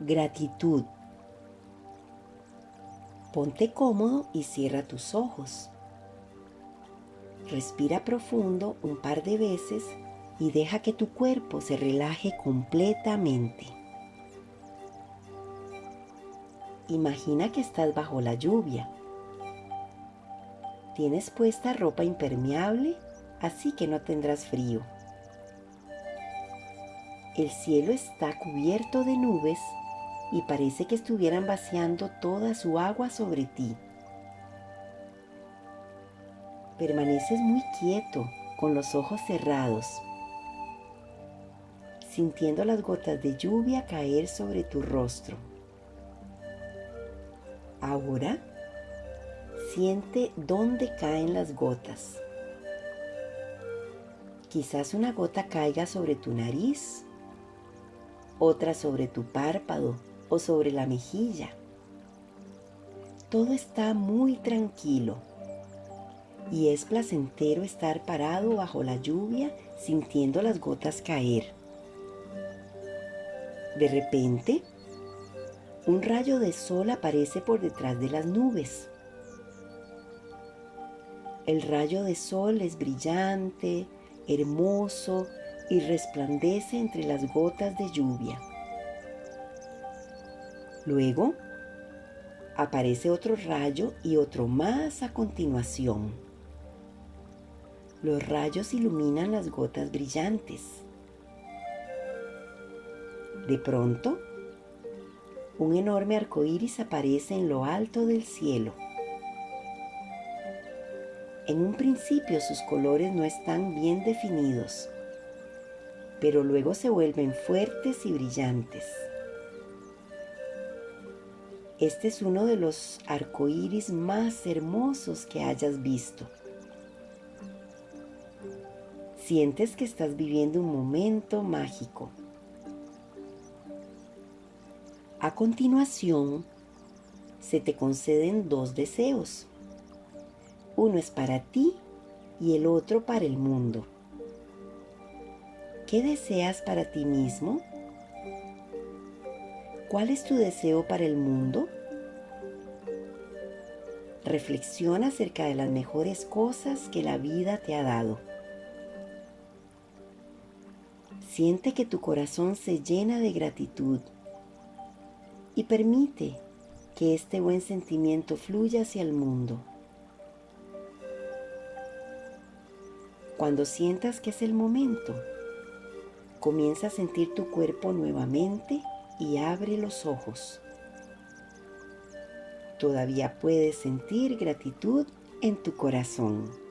Gratitud. Ponte cómodo y cierra tus ojos. Respira profundo un par de veces y deja que tu cuerpo se relaje completamente. Imagina que estás bajo la lluvia. Tienes puesta ropa impermeable, así que no tendrás frío. El cielo está cubierto de nubes y parece que estuvieran vaciando toda su agua sobre ti. Permaneces muy quieto, con los ojos cerrados, sintiendo las gotas de lluvia caer sobre tu rostro. Ahora, siente dónde caen las gotas. Quizás una gota caiga sobre tu nariz, otra sobre tu párpado o sobre la mejilla. Todo está muy tranquilo y es placentero estar parado bajo la lluvia sintiendo las gotas caer. De repente, un rayo de sol aparece por detrás de las nubes. El rayo de sol es brillante, hermoso y resplandece entre las gotas de lluvia. Luego, aparece otro rayo y otro más a continuación. Los rayos iluminan las gotas brillantes. De pronto, un enorme arco iris aparece en lo alto del cielo. En un principio sus colores no están bien definidos, pero luego se vuelven fuertes y brillantes. Este es uno de los arcoíris más hermosos que hayas visto. Sientes que estás viviendo un momento mágico. A continuación, se te conceden dos deseos. Uno es para ti y el otro para el mundo. ¿Qué deseas para ti mismo? ¿Cuál es tu deseo para el mundo? Reflexiona acerca de las mejores cosas que la vida te ha dado. Siente que tu corazón se llena de gratitud y permite que este buen sentimiento fluya hacia el mundo. Cuando sientas que es el momento, comienza a sentir tu cuerpo nuevamente y abre los ojos. Todavía puedes sentir gratitud en tu corazón.